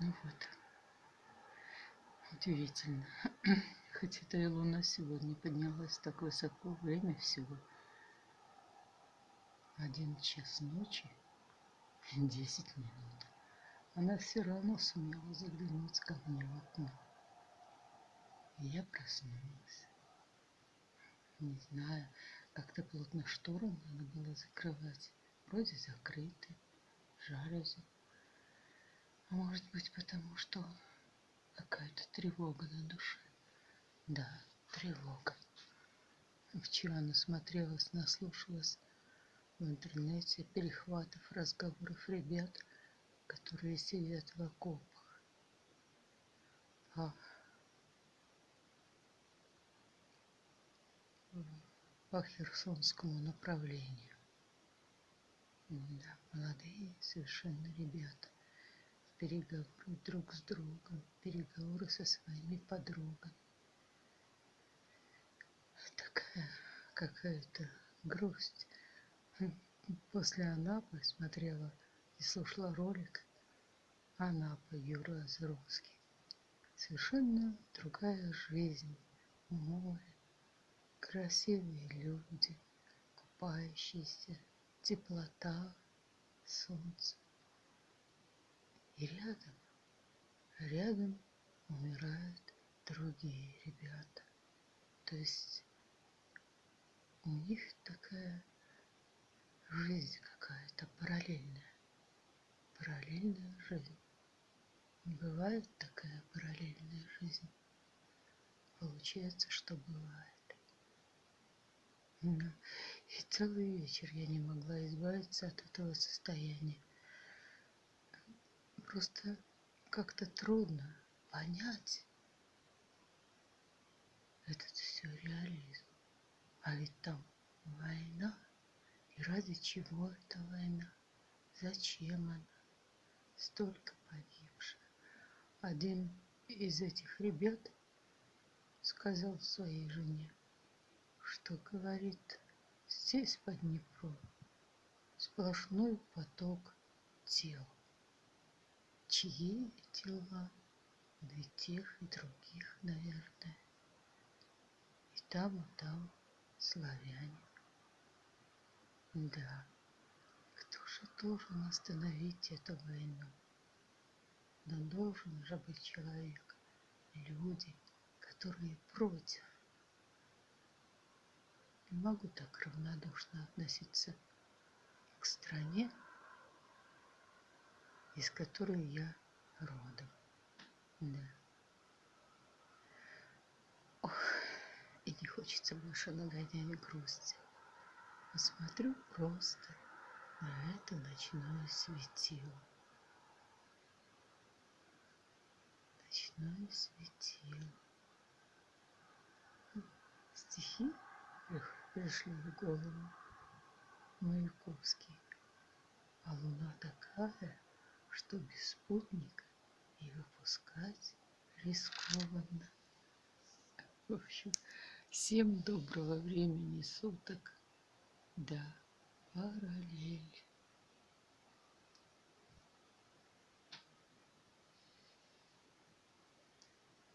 Ну вот. Удивительно. Хоть это и луна сегодня поднялась так высоко, время всего. Один час ночи, десять минут. Она все равно сумела заглянуть ко мне в окно. И я проснулась. Не знаю, как-то плотно шторы надо было закрывать. Вроде закрыты, жалюзи. А может быть потому, что какая-то тревога на душе. Да, тревога. Вчера насмотрелась, наслушалась в интернете перехватов разговоров ребят, которые сидят в окопах. А по Херсонскому направлению. Да, молодые совершенно ребята. Переговоры друг с другом, переговоры со своими подругами. Такая какая-то грусть. После Анапы смотрела и слушала ролик Анапа Юра Азровский. Совершенно другая жизнь, море, красивые люди, купающиеся, теплота, солнце. И рядом, рядом умирают другие ребята. То есть у них такая жизнь какая-то параллельная. Параллельная жизнь. Бывает такая параллельная жизнь. Получается, что бывает. И целый вечер я не могла избавиться от этого состояния. Просто как-то трудно понять этот сюрреализм. А ведь там война. И ради чего эта война? Зачем она? Столько погибших. Один из этих ребят сказал своей жене, что говорит, здесь под Днепром сплошной поток тел. Чьи тела? Да и тех, и других, наверное. И там, и там славяне. Да, кто же должен остановить эту войну? Да должен же быть человек, люди, которые против. Не могу так равнодушно относиться к стране, из которой я родом. Да. Ох, и не хочется больше нагонять грусти. Посмотрю просто на это ночное светило. Ночное светило. Стихи пришли в голову Маяковский. А луна такая, что без спутника и выпускать рискованно. В общем, всем доброго времени суток. Да, параллель.